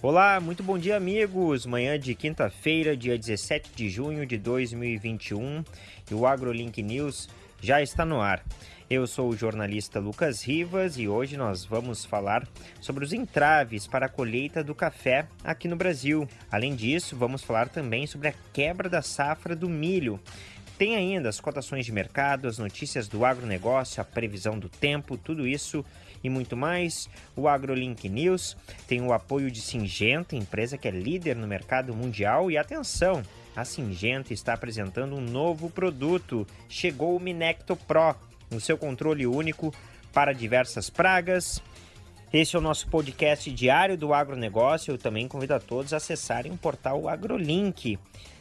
Olá, muito bom dia, amigos. Manhã de quinta-feira, dia 17 de junho de 2021, e o AgroLink News já está no ar. Eu sou o jornalista Lucas Rivas e hoje nós vamos falar sobre os entraves para a colheita do café aqui no Brasil. Além disso, vamos falar também sobre a quebra da safra do milho. Tem ainda as cotações de mercado, as notícias do agronegócio, a previsão do tempo, tudo isso e muito mais. O AgroLink News tem o apoio de Singenta, empresa que é líder no mercado mundial. E atenção, a Singenta está apresentando um novo produto. Chegou o Minecto Pro, o seu controle único para diversas pragas. Esse é o nosso podcast diário do agronegócio. Eu também convido a todos a acessarem o portal AgroLink.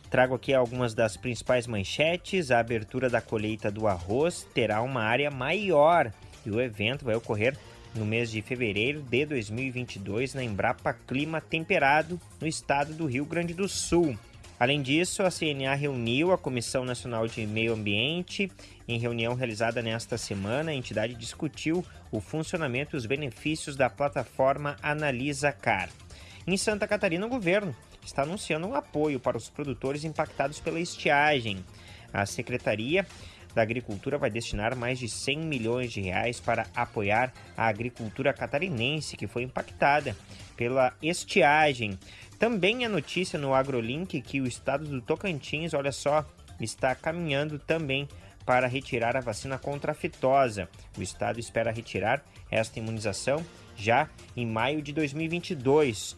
Trago aqui algumas das principais manchetes. A abertura da colheita do arroz terá uma área maior e o evento vai ocorrer no mês de fevereiro de 2022 na Embrapa Clima Temperado, no estado do Rio Grande do Sul. Além disso, a CNA reuniu a Comissão Nacional de Meio Ambiente. Em reunião realizada nesta semana, a entidade discutiu o funcionamento e os benefícios da plataforma Analisa Car. Em Santa Catarina, o governo está anunciando um apoio para os produtores impactados pela estiagem. A Secretaria da Agricultura vai destinar mais de 100 milhões de reais para apoiar a agricultura catarinense que foi impactada pela estiagem. Também é notícia no AgroLink que o estado do Tocantins, olha só, está caminhando também para retirar a vacina contra a fitosa. O estado espera retirar esta imunização já em maio de 2022.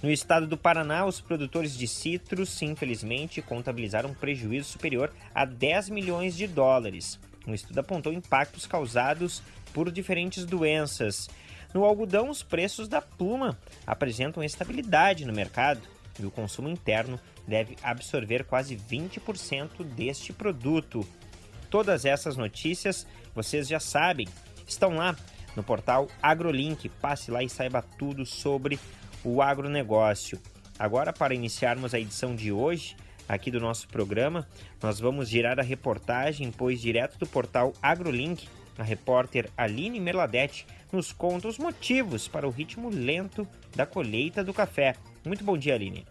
No estado do Paraná, os produtores de citros, infelizmente, contabilizaram um prejuízo superior a 10 milhões de dólares. Um estudo apontou impactos causados por diferentes doenças. No algodão, os preços da pluma apresentam estabilidade no mercado e o consumo interno deve absorver quase 20% deste produto. Todas essas notícias vocês já sabem, estão lá no portal AgroLink. Passe lá e saiba tudo sobre o agronegócio. Agora, para iniciarmos a edição de hoje aqui do nosso programa, nós vamos girar a reportagem, pois direto do portal AgroLink, a repórter Aline Merladete nos conta os motivos para o ritmo lento da colheita do café. Muito bom dia, Aline.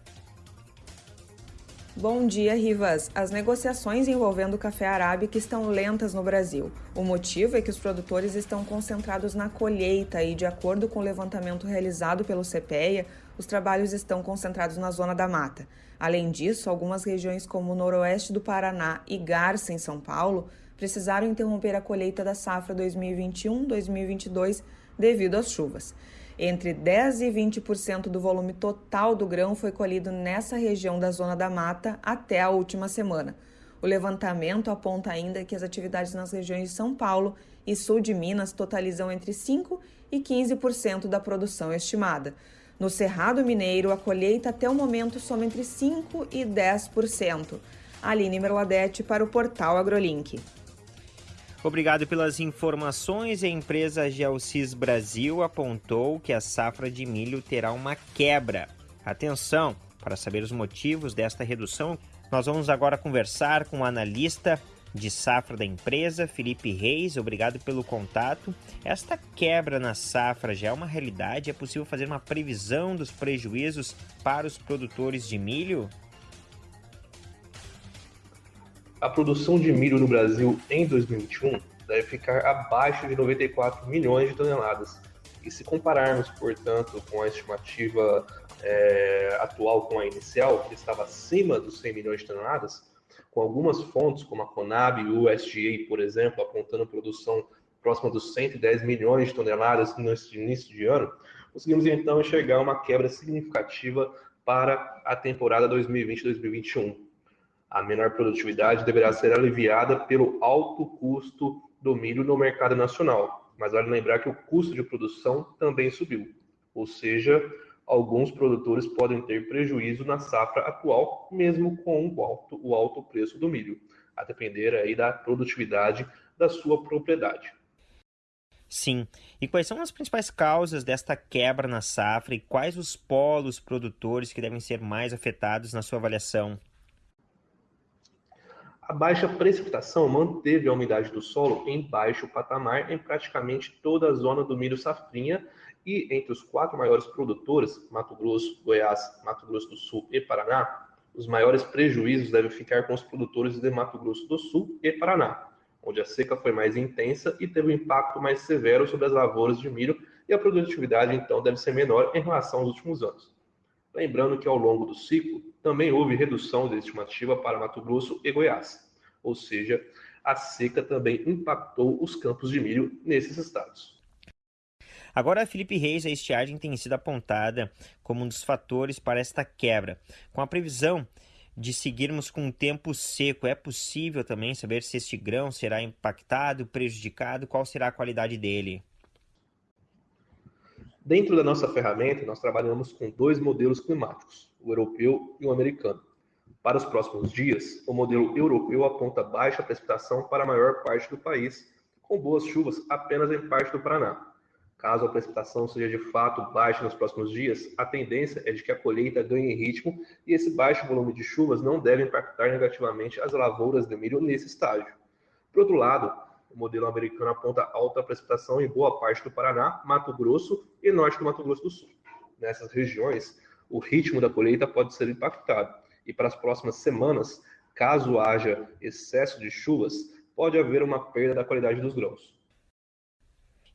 Bom dia, Rivas. As negociações envolvendo o café arábica estão lentas no Brasil. O motivo é que os produtores estão concentrados na colheita e, de acordo com o levantamento realizado pelo CPEA, os trabalhos estão concentrados na zona da mata. Além disso, algumas regiões como o noroeste do Paraná e Garça, em São Paulo, precisaram interromper a colheita da safra 2021-2022 devido às chuvas. Entre 10 e 20% do volume total do grão foi colhido nessa região da Zona da Mata até a última semana. O levantamento aponta ainda que as atividades nas regiões de São Paulo e sul de Minas totalizam entre 5 e 15% da produção estimada. No Cerrado Mineiro, a colheita até o momento soma entre 5 e 10%. Aline Merladete para o portal AgroLink. Obrigado pelas informações. A empresa Geocis Brasil apontou que a safra de milho terá uma quebra. Atenção, para saber os motivos desta redução, nós vamos agora conversar com o analista de safra da empresa, Felipe Reis. Obrigado pelo contato. Esta quebra na safra já é uma realidade? É possível fazer uma previsão dos prejuízos para os produtores de milho? A produção de milho no Brasil em 2021 deve ficar abaixo de 94 milhões de toneladas. E se compararmos, portanto, com a estimativa é, atual com a inicial, que estava acima dos 100 milhões de toneladas, com algumas fontes, como a Conab e o USDA, por exemplo, apontando produção próxima dos 110 milhões de toneladas nesse início de ano, conseguimos então enxergar uma quebra significativa para a temporada 2020-2021 a menor produtividade deverá ser aliviada pelo alto custo do milho no mercado nacional. Mas vale lembrar que o custo de produção também subiu. Ou seja, alguns produtores podem ter prejuízo na safra atual, mesmo com o alto, o alto preço do milho, a depender aí da produtividade da sua propriedade. Sim. E quais são as principais causas desta quebra na safra e quais os polos produtores que devem ser mais afetados na sua avaliação? A baixa precipitação manteve a umidade do solo em baixo patamar em praticamente toda a zona do milho safrinha e entre os quatro maiores produtores, Mato Grosso, Goiás, Mato Grosso do Sul e Paraná, os maiores prejuízos devem ficar com os produtores de Mato Grosso do Sul e Paraná, onde a seca foi mais intensa e teve um impacto mais severo sobre as lavouras de milho e a produtividade então deve ser menor em relação aos últimos anos. Lembrando que ao longo do ciclo também houve redução de estimativa para Mato Grosso e Goiás, ou seja, a seca também impactou os campos de milho nesses estados. Agora, Felipe Reis, a estiagem tem sido apontada como um dos fatores para esta quebra. Com a previsão de seguirmos com um tempo seco, é possível também saber se este grão será impactado, prejudicado, qual será a qualidade dele? Dentro da nossa ferramenta, nós trabalhamos com dois modelos climáticos, o europeu e o americano. Para os próximos dias, o modelo europeu aponta baixa precipitação para a maior parte do país, com boas chuvas apenas em parte do Paraná. Caso a precipitação seja de fato baixa nos próximos dias, a tendência é de que a colheita ganhe ritmo e esse baixo volume de chuvas não deve impactar negativamente as lavouras de milho nesse estágio. Por outro lado, o modelo americano aponta alta precipitação em boa parte do Paraná, Mato Grosso e norte do Mato Grosso do Sul. Nessas regiões, o ritmo da colheita pode ser impactado e para as próximas semanas, caso haja excesso de chuvas, pode haver uma perda da qualidade dos grãos.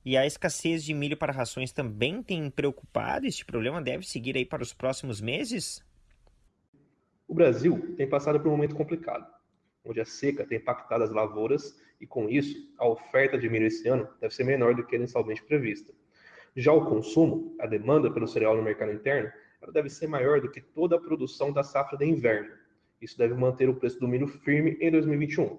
E a escassez de milho para rações também tem preocupado? Este problema deve seguir aí para os próximos meses? O Brasil tem passado por um momento complicado onde a seca tem impactado as lavouras e, com isso, a oferta de milho esse ano deve ser menor do que inicialmente prevista. Já o consumo, a demanda pelo cereal no mercado interno, ela deve ser maior do que toda a produção da safra de inverno. Isso deve manter o preço do milho firme em 2021.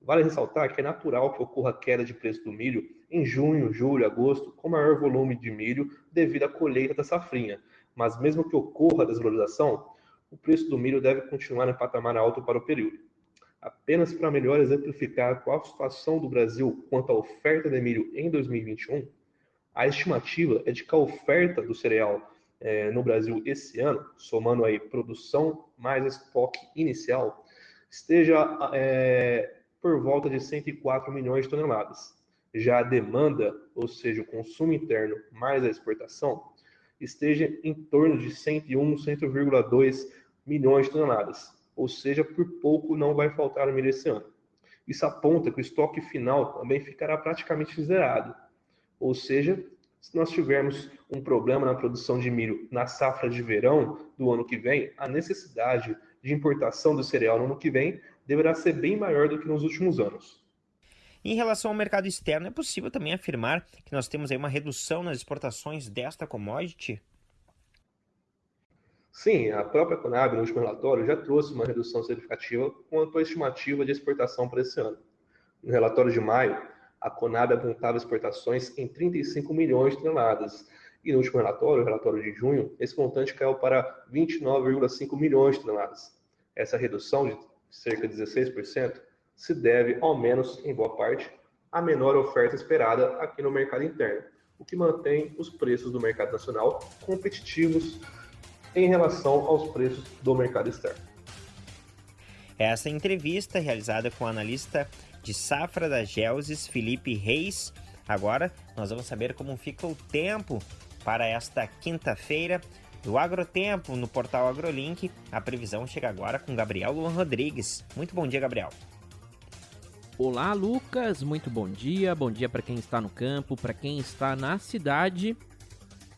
Vale ressaltar que é natural que ocorra queda de preço do milho em junho, julho, agosto, com maior volume de milho devido à colheita da safrinha. Mas mesmo que ocorra a desvalorização, o preço do milho deve continuar em patamar alto para o período. Apenas para melhor exemplificar qual a situação do Brasil quanto à oferta de milho em 2021, a estimativa é de que a oferta do cereal é, no Brasil esse ano, somando aí produção mais estoque inicial, esteja é, por volta de 104 milhões de toneladas. Já a demanda, ou seja, o consumo interno mais a exportação, esteja em torno de 101, 100,2 milhões de toneladas ou seja, por pouco não vai faltar milho esse ano. Isso aponta que o estoque final também ficará praticamente zerado, ou seja, se nós tivermos um problema na produção de milho na safra de verão do ano que vem, a necessidade de importação do cereal no ano que vem deverá ser bem maior do que nos últimos anos. Em relação ao mercado externo, é possível também afirmar que nós temos aí uma redução nas exportações desta commodity? Sim, a própria Conab, no último relatório, já trouxe uma redução significativa quanto à estimativa de exportação para esse ano. No relatório de maio, a Conab apontava exportações em 35 milhões de toneladas, e no último relatório, o relatório de junho, esse montante caiu para 29,5 milhões de toneladas. Essa redução de cerca de 16% se deve, ao menos em boa parte, à menor oferta esperada aqui no mercado interno, o que mantém os preços do mercado nacional competitivos em relação aos preços do mercado externo. Essa entrevista realizada com o analista de safra da Gelses, Felipe Reis. Agora nós vamos saber como fica o tempo para esta quinta-feira do Agrotempo no portal AgroLink. A previsão chega agora com Gabriel Luan Rodrigues. Muito bom dia, Gabriel. Olá, Lucas. Muito bom dia. Bom dia para quem está no campo, para quem está na cidade.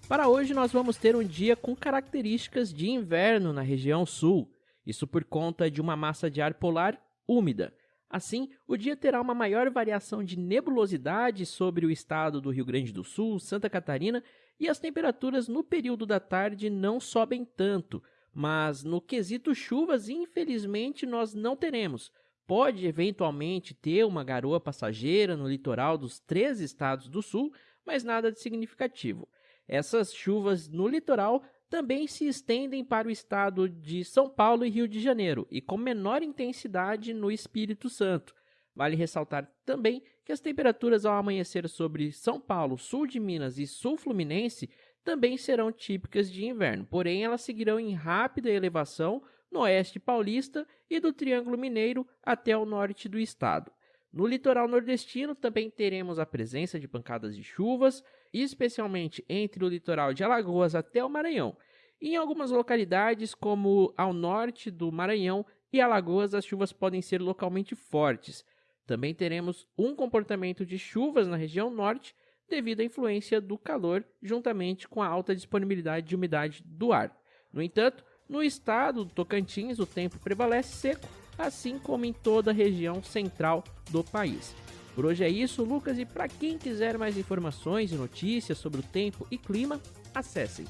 Para hoje, nós vamos ter um dia com características de inverno na região sul, isso por conta de uma massa de ar polar úmida. Assim, o dia terá uma maior variação de nebulosidade sobre o estado do Rio Grande do Sul, Santa Catarina, e as temperaturas no período da tarde não sobem tanto, mas no quesito chuvas, infelizmente, nós não teremos. Pode eventualmente ter uma garoa passageira no litoral dos três estados do sul, mas nada de significativo. Essas chuvas no litoral também se estendem para o estado de São Paulo e Rio de Janeiro, e com menor intensidade no Espírito Santo. Vale ressaltar também que as temperaturas ao amanhecer sobre São Paulo, sul de Minas e sul fluminense também serão típicas de inverno, porém elas seguirão em rápida elevação no oeste paulista e do Triângulo Mineiro até o norte do estado. No litoral nordestino também teremos a presença de pancadas de chuvas, especialmente entre o litoral de Alagoas até o Maranhão. Em algumas localidades, como ao norte do Maranhão e Alagoas, as chuvas podem ser localmente fortes. Também teremos um comportamento de chuvas na região norte devido à influência do calor, juntamente com a alta disponibilidade de umidade do ar. No entanto, no estado do Tocantins, o tempo prevalece seco, assim como em toda a região central do país. Por hoje é isso, Lucas, e para quem quiser mais informações e notícias sobre o tempo e clima, acessem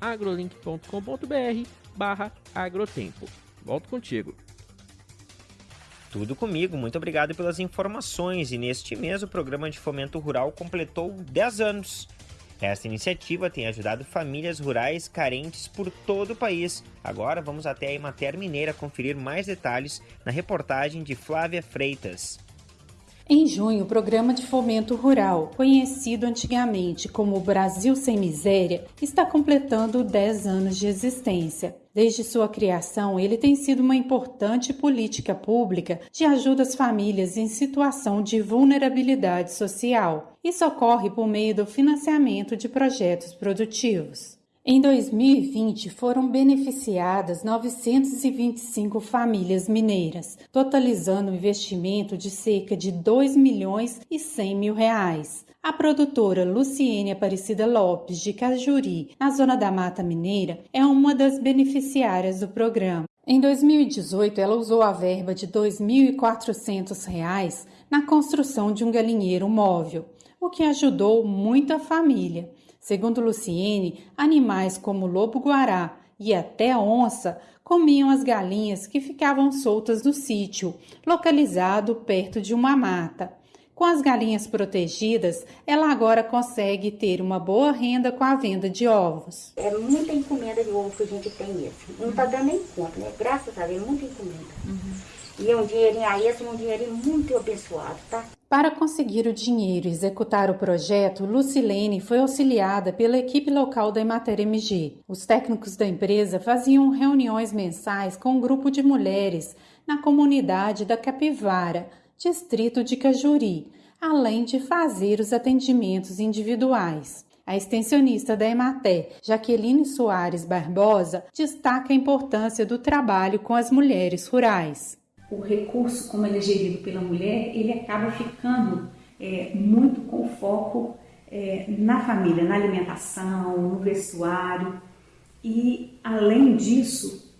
agrolink.com.br barra agrotempo. Volto contigo. Tudo comigo, muito obrigado pelas informações. E neste mês o programa de fomento rural completou 10 anos. Esta iniciativa tem ajudado famílias rurais carentes por todo o país. Agora vamos até a Emater Mineira conferir mais detalhes na reportagem de Flávia Freitas. Em junho, o Programa de Fomento Rural, conhecido antigamente como Brasil Sem Miséria, está completando 10 anos de existência. Desde sua criação, ele tem sido uma importante política pública de ajuda às famílias em situação de vulnerabilidade social. Isso ocorre por meio do financiamento de projetos produtivos. Em 2020, foram beneficiadas 925 famílias mineiras, totalizando um investimento de cerca de 2 milhões e 100 mil reais. A produtora Luciene Aparecida Lopes, de Cajuri, na zona da Mata Mineira, é uma das beneficiárias do programa. Em 2018, ela usou a verba de R$ 2.400 na construção de um galinheiro móvel, o que ajudou muito a família. Segundo Luciene, animais como lobo-guará e até onça comiam as galinhas que ficavam soltas no sítio, localizado perto de uma mata. Com as galinhas protegidas, ela agora consegue ter uma boa renda com a venda de ovos. É muita encomenda de ovo que a gente tem mesmo. Não está dando nem conta, né? Graças a Deus, muita encomenda. Uhum. E é um dinheirinho aí, esse é um dinheirinho muito abençoado, tá? Para conseguir o dinheiro e executar o projeto, Lucilene foi auxiliada pela equipe local da Emater MG. Os técnicos da empresa faziam reuniões mensais com um grupo de mulheres na comunidade da Capivara, distrito de Cajuri, além de fazer os atendimentos individuais. A extensionista da Emater, Jaqueline Soares Barbosa, destaca a importância do trabalho com as mulheres rurais o recurso, como ele é gerido pela mulher, ele acaba ficando é, muito com foco é, na família, na alimentação, no vestuário e, além disso,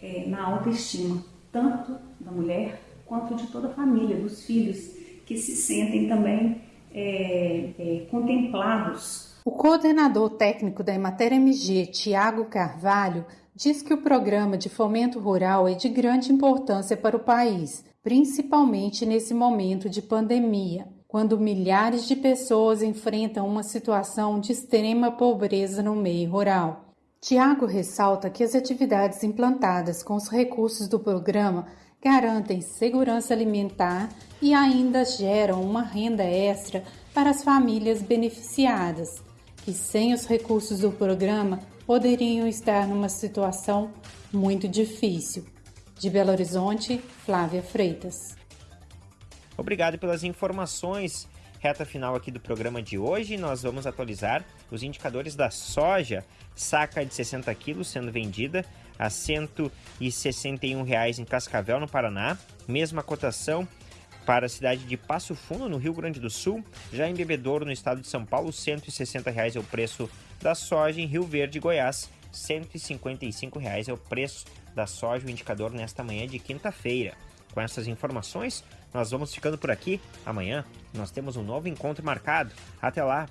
é, na autoestima, tanto da mulher quanto de toda a família, dos filhos, que se sentem também é, é, contemplados. O coordenador técnico da Emater MG, Tiago Carvalho, diz que o programa de fomento rural é de grande importância para o país, principalmente nesse momento de pandemia, quando milhares de pessoas enfrentam uma situação de extrema pobreza no meio rural. Tiago ressalta que as atividades implantadas com os recursos do programa garantem segurança alimentar e ainda geram uma renda extra para as famílias beneficiadas, que sem os recursos do programa poderiam estar numa situação muito difícil. De Belo Horizonte, Flávia Freitas. Obrigado pelas informações. Reta final aqui do programa de hoje, nós vamos atualizar os indicadores da soja, saca de 60 quilos sendo vendida a 161 reais em Cascavel, no Paraná. Mesma cotação para a cidade de Passo Fundo, no Rio Grande do Sul. Já em Bebedouro, no estado de São Paulo, 160 reais é o preço da soja em Rio Verde, Goiás. 155 reais é o preço da soja, o indicador nesta manhã de quinta-feira. Com essas informações, nós vamos ficando por aqui. Amanhã nós temos um novo encontro marcado. Até lá!